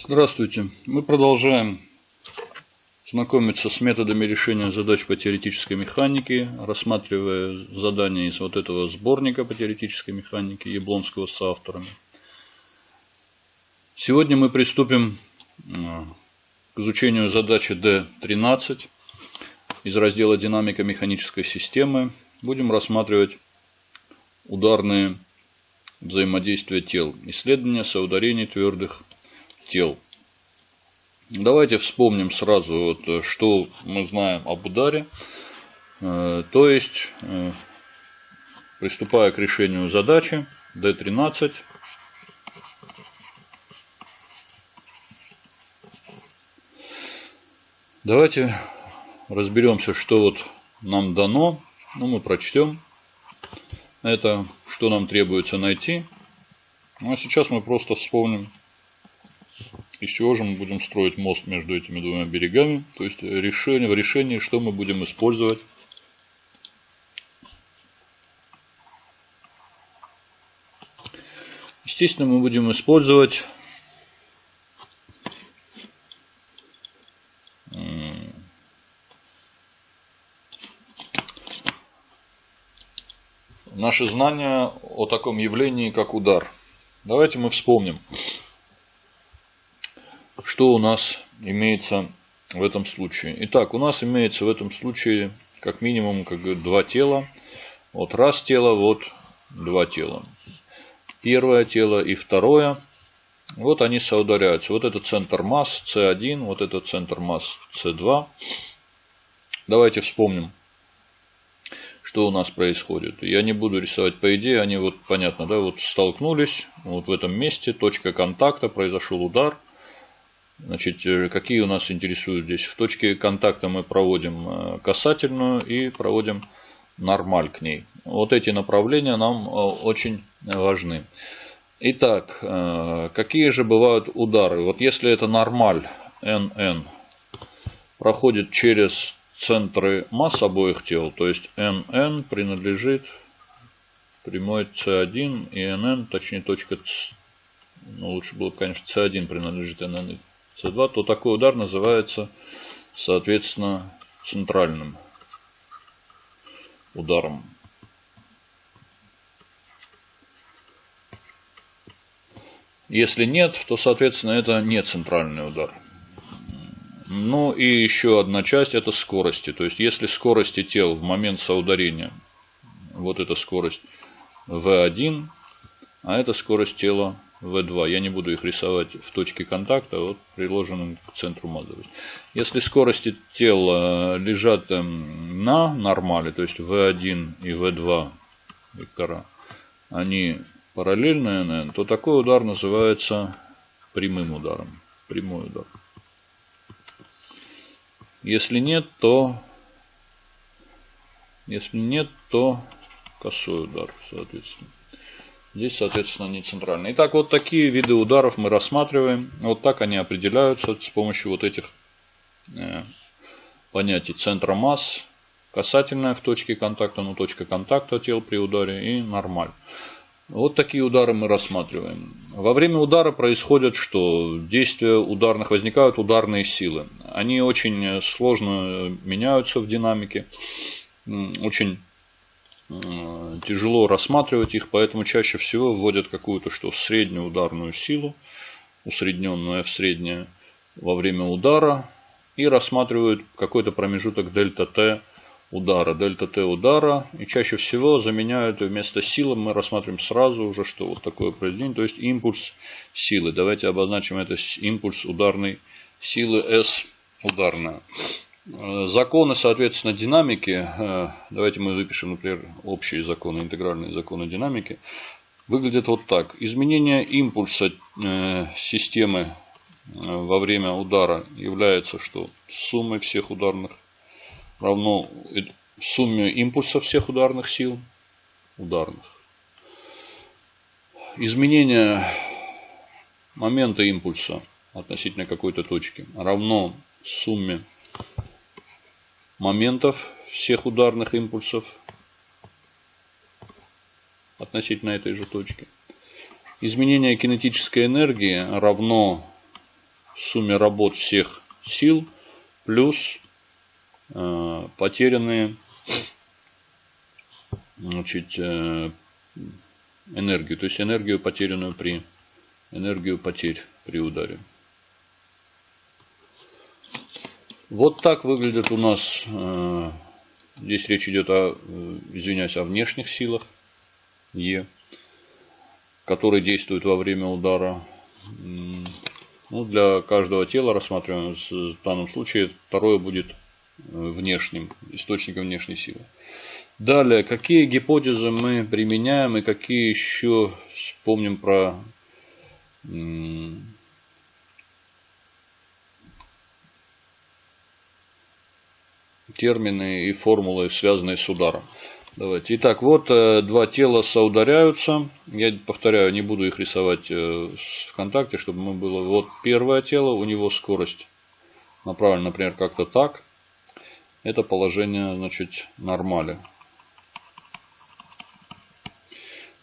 Здравствуйте. Мы продолжаем знакомиться с методами решения задач по теоретической механике, рассматривая задания из вот этого сборника по теоретической механике Яблонского с авторами. Сегодня мы приступим э, к изучению задачи D13 из раздела «Динамика механической системы». Будем рассматривать ударные взаимодействия тел, исследования соударений твердых тел. Давайте вспомним сразу, вот, э, что мы знаем об ударе. Э, то есть, э, приступая к решению задачи D13, давайте разберемся, что вот нам дано. Ну, мы прочтем это, что нам требуется найти. Ну, а сейчас мы просто вспомним из чего же мы будем строить мост между этими двумя берегами? То есть решение, в решении, что мы будем использовать? Естественно, мы будем использовать наши знания о таком явлении, как удар. Давайте мы вспомним что у нас имеется в этом случае. Итак, у нас имеется в этом случае как минимум как говорят, два тела. Вот раз тело, вот два тела. Первое тело и второе. Вот они соударяются. Вот это центр масс С1, вот это центр масс С2. Давайте вспомним, что у нас происходит. Я не буду рисовать по идее, они вот понятно, да, вот столкнулись, вот в этом месте, точка контакта, произошел удар – Значит, э, какие у нас интересуют здесь? В точке контакта мы проводим э, касательную и проводим нормаль к ней. Вот эти направления нам э, очень важны. Итак, какие же бывают удары? Вот если это нормаль NN проходит через центры масс обоих тел, то есть NN принадлежит прямой C1 и NN, точнее точка, ну лучше было, конечно, C1 принадлежит NN С2, то такой удар называется, соответственно, центральным ударом. Если нет, то, соответственно, это не центральный удар. Ну и еще одна часть это скорости. То есть, если скорости тел в момент соударения, вот эта скорость V1, а это скорость тела V2. Я не буду их рисовать в точке контакта, вот приложенным к центру массы. Если скорости тела лежат эм, на нормале, то есть V1 и V2 вектора, они параллельные n, то такой удар называется прямым ударом. Прямой удар. Если нет, то если нет, то косой удар, соответственно. Здесь, соответственно, не центральный. Итак, вот такие виды ударов мы рассматриваем. Вот так они определяются с помощью вот этих э, понятий центра масс, касательная в точке контакта, ну точка контакта тел при ударе и нормаль. Вот такие удары мы рассматриваем. Во время удара происходит что? Действия ударных, возникают ударные силы. Они очень сложно меняются в динамике. Очень Э, тяжело рассматривать их, поэтому чаще всего вводят какую-то что среднюю ударную силу, усредненную в среднее во время удара и рассматривают какой-то промежуток дельта Т удара, дельта Т удара и чаще всего заменяют вместо силы мы рассматриваем сразу уже что вот такое произведение, то есть импульс силы. Давайте обозначим это импульс ударной силы S ударная. Э, законы, соответственно, динамики, э, давайте мы выпишем, например, общие законы, интегральные законы динамики, выглядят вот так. Изменение импульса э, системы во время удара является что? Суммой всех ударных равно сумме импульса всех ударных сил ударных. Изменение момента импульса относительно какой-то точки равно сумме моментов всех ударных импульсов относительно этой же точки. Изменение кинетической энергии равно сумме работ всех сил плюс э, потерянные значит, э, энергию, то есть энергию потерянную при энергию потерь при ударе. Вот так выглядит у нас, э, здесь речь идет о, э, извиняюсь, о внешних силах Е, которые действуют во время удара. Ну, для каждого тела рассматриваем в данном случае второе будет э, внешним, источником внешней силы. Далее, какие гипотезы мы применяем и какие еще вспомним про термины и формулы, связанные с ударом. Давайте. Итак, вот э, два тела соударяются. Я повторяю, не буду их рисовать э, ВКонтакте, чтобы мы было. Вот первое тело, у него скорость направлена, например, как-то так. Это положение, значит, нормали.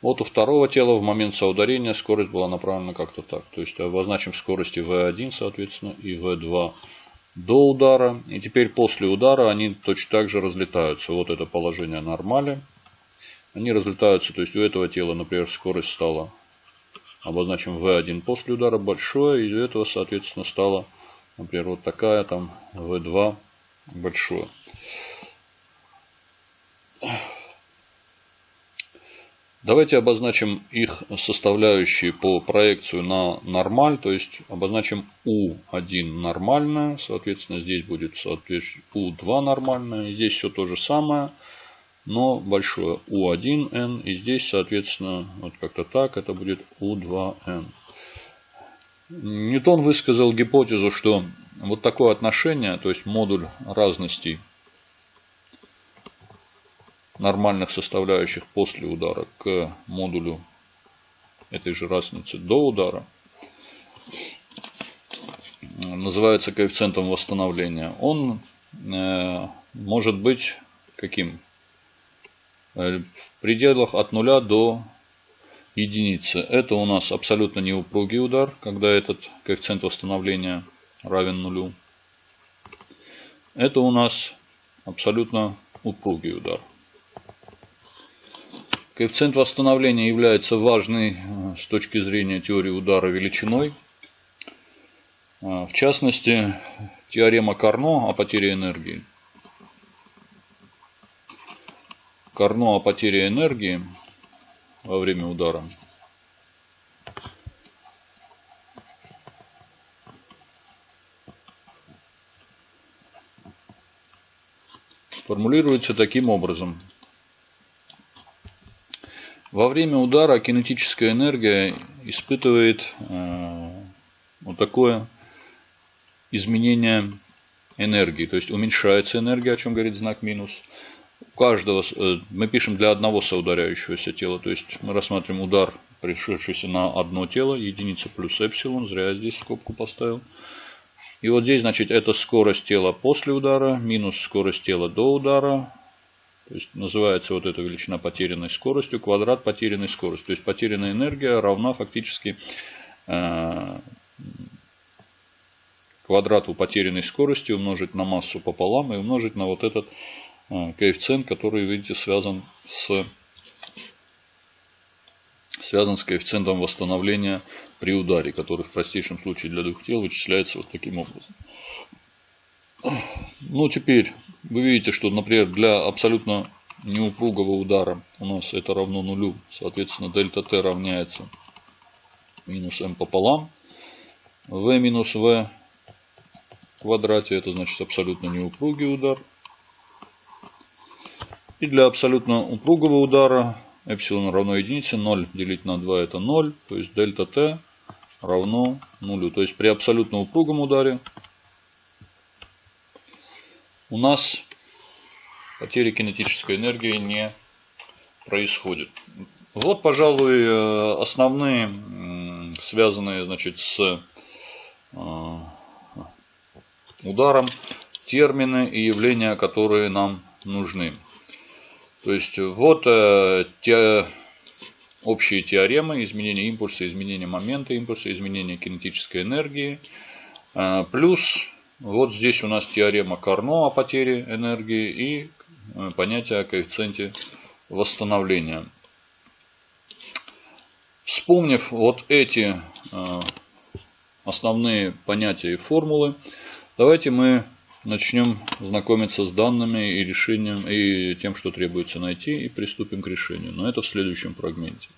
Вот у второго тела в момент соударения скорость была направлена как-то так. То есть обозначим скорости V1, соответственно, и V2 до удара. И теперь после удара они точно так же разлетаются. Вот это положение нормали. Они разлетаются, то есть у этого тела, например, скорость стала, обозначим V1 после удара большое, и у этого, соответственно, стала, например, вот такая там V2 большое. Давайте обозначим их составляющие по проекцию на нормаль, то есть обозначим U1 нормальная, соответственно здесь будет соответственно U2 нормальная, здесь все то же самое, но большое U1N, и здесь соответственно вот как-то так, это будет U2N. Ньютон высказал гипотезу, что вот такое отношение, то есть модуль разностей нормальных составляющих после удара к модулю этой же разницы до удара называется коэффициентом восстановления. Он э, может быть каким? Э, в пределах от нуля до единицы. Это у нас абсолютно неупругий удар, когда этот коэффициент восстановления равен нулю. Это у нас абсолютно упругий удар. Коэффициент восстановления является важной э, с точки зрения теории удара величиной. Э, в частности, теорема Карно о потере энергии. Карно о потере энергии во время удара формулируется таким образом – во время удара кинетическая энергия испытывает э, вот такое изменение энергии. То есть уменьшается энергия, о чем говорит знак минус. У каждого, э, мы пишем для одного соударяющегося тела. То есть мы рассматриваем удар, пришедшийся на одно тело, единица плюс эпсилон. Зря я здесь скобку поставил. И вот здесь, значит, это скорость тела после удара, минус скорость тела до удара, то есть называется вот эта величина потерянной скоростью, квадрат потерянной скорости. То есть потерянная энергия равна фактически э, квадрату потерянной скорости умножить на массу пополам и умножить на вот этот э, коэффициент, который, видите, связан с связан с коэффициентом восстановления при ударе, который в простейшем случае для двух тел вычисляется вот таким образом. Ну, теперь вы видите, что, например, для абсолютно неупругого удара у нас это равно нулю. Соответственно, дельта t равняется минус m пополам. v минус в квадрате, это значит абсолютно неупругий удар. И для абсолютно упругого удара эпсилон равно единице, 0 делить на 2 это 0, то есть дельта t равно нулю. То есть при абсолютно упругом ударе у нас потери кинетической энергии не происходит. Вот, пожалуй, э, основные, связанные значит, с э, ударом, термины и явления, которые нам нужны. То есть, вот э, те общие теоремы изменения импульса, изменения момента импульса, изменения кинетической энергии – плюс вот здесь у нас теорема Карно о потере энергии и э, понятие о коэффициенте восстановления. Вспомнив вот эти э, основные понятия и формулы, давайте мы начнем знакомиться с данными и решением, и тем, что требуется найти, и приступим к решению. Но это в следующем фрагменте.